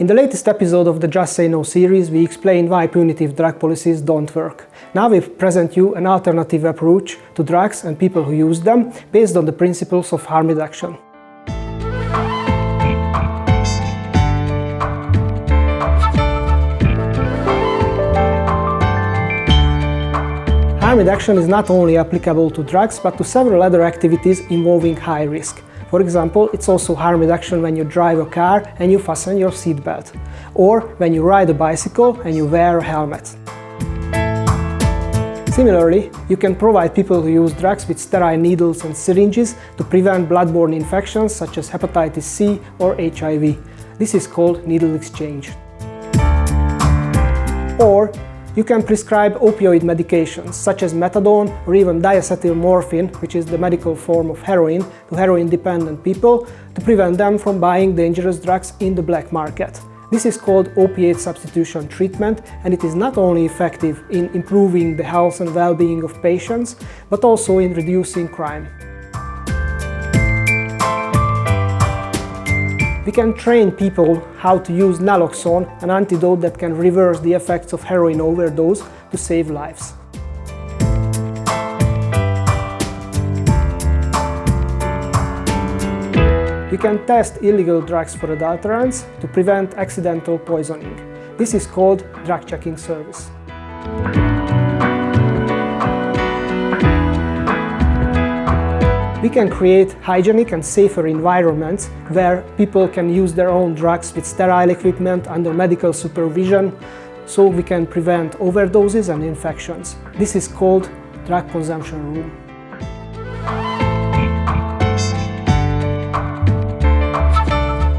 In the latest episode of the Just Say No series, we explained why punitive drug policies don't work. Now we present you an alternative approach to drugs and people who use them, based on the principles of harm reduction. Harm reduction is not only applicable to drugs, but to several other activities involving high risk. For example, it's also harm reduction when you drive a car and you fasten your seatbelt, or when you ride a bicycle and you wear a helmet. Similarly, you can provide people who use drugs with sterile needles and syringes to prevent bloodborne infections such as hepatitis C or HIV. This is called needle exchange. Or you can prescribe opioid medications such as methadone or even diacetylmorphine, which is the medical form of heroin, to heroin-dependent people to prevent them from buying dangerous drugs in the black market. This is called opiate substitution treatment and it is not only effective in improving the health and well-being of patients, but also in reducing crime. We can train people how to use naloxone, an antidote that can reverse the effects of heroin overdose to save lives. We can test illegal drugs for adulterants to prevent accidental poisoning. This is called drug checking service. We can create hygienic and safer environments where people can use their own drugs with sterile equipment under medical supervision so we can prevent overdoses and infections. This is called drug consumption room.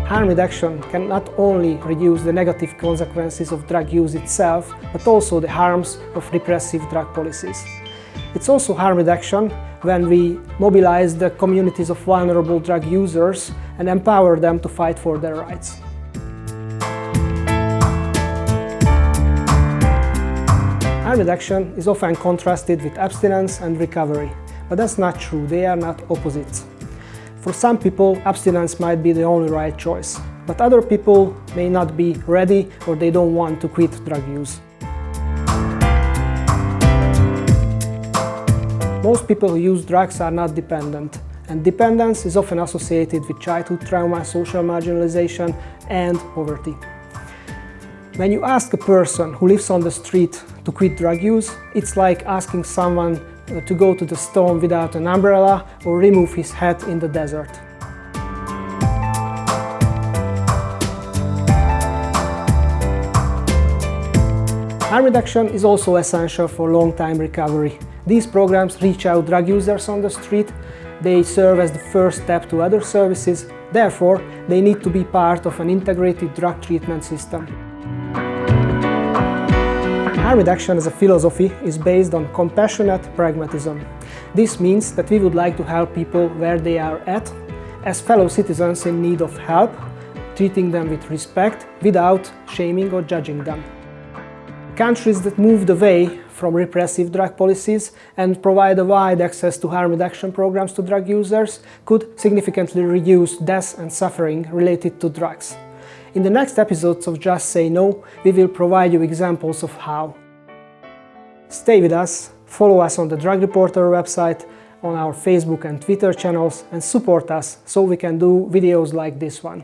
Harm reduction can not only reduce the negative consequences of drug use itself, but also the harms of repressive drug policies. It's also harm reduction when we mobilize the communities of vulnerable drug users and empower them to fight for their rights. Harm reduction is often contrasted with abstinence and recovery, but that's not true, they are not opposites. For some people, abstinence might be the only right choice, but other people may not be ready or they don't want to quit drug use. Most people who use drugs are not dependent, and dependence is often associated with childhood trauma, social marginalization and poverty. When you ask a person who lives on the street to quit drug use, it's like asking someone to go to the storm without an umbrella or remove his hat in the desert. Harm reduction is also essential for long-time recovery. These programs reach out drug users on the street, they serve as the first step to other services, therefore they need to be part of an integrated drug treatment system. Harm reduction as a philosophy is based on compassionate pragmatism. This means that we would like to help people where they are at, as fellow citizens in need of help, treating them with respect without shaming or judging them. Countries that moved away from repressive drug policies and provide a wide access to harm reduction programs to drug users could significantly reduce deaths and suffering related to drugs. In the next episodes of Just Say No, we will provide you examples of how. Stay with us, follow us on the Drug Reporter website, on our Facebook and Twitter channels and support us so we can do videos like this one.